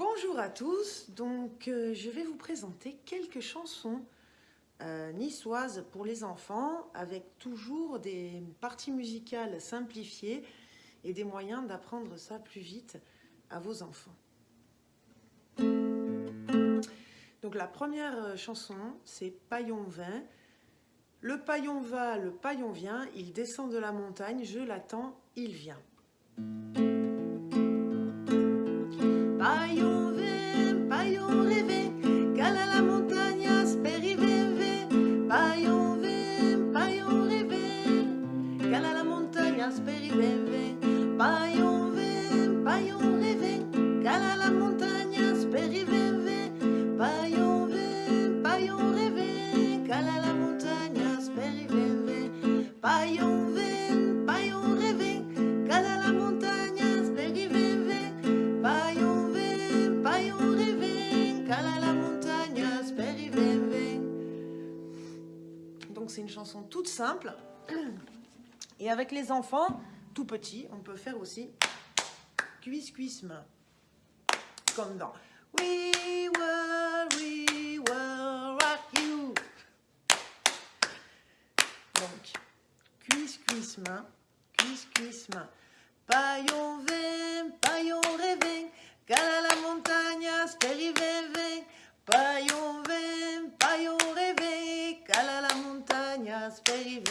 Bonjour à tous, donc euh, je vais vous présenter quelques chansons euh, niçoises pour les enfants avec toujours des parties musicales simplifiées et des moyens d'apprendre ça plus vite à vos enfants. Donc la première euh, chanson c'est Paillon vin. Le paillon va, le paillon vient, il descend de la montagne, je l'attends, il vient. Asperive, paillon vin, paillon rêvé, cala la montagne, asperive, paillon vin, paillon rêvé, cala la montagne, asperive, paillon vin, paillon rêvé, cala la montagne, asperive, paillon vin, paillon rêvé, cala la montagne, asperive. Donc c'est une chanson toute simple. Et avec les enfants, tout petits, on peut faire aussi cuisse cuisse main. Comme dans We will, we will rock you. Donc cuisse cuisse main, cuisse cuisse main. Paillon vin, paillon rêvé, cala la montagne, asperive, paillon vin, paillon rêvé, cala la montagne, asperive.